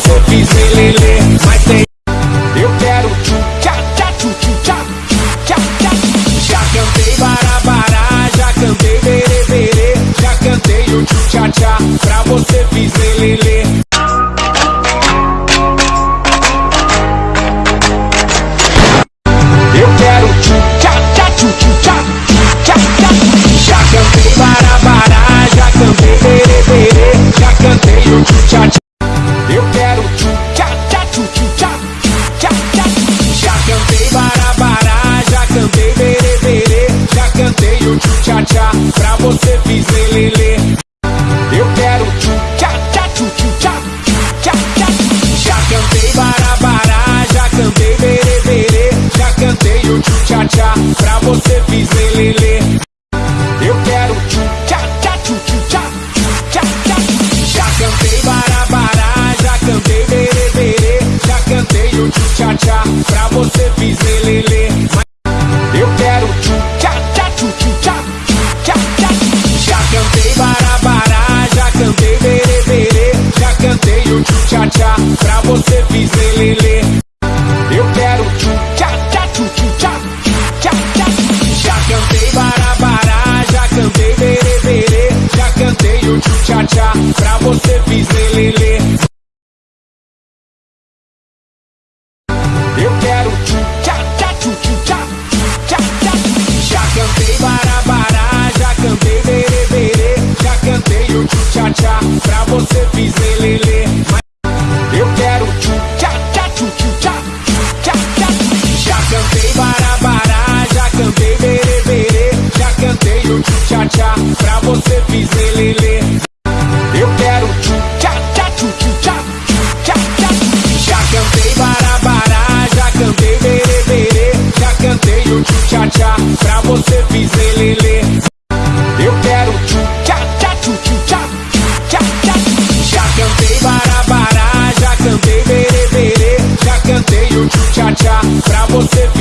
so busy pra você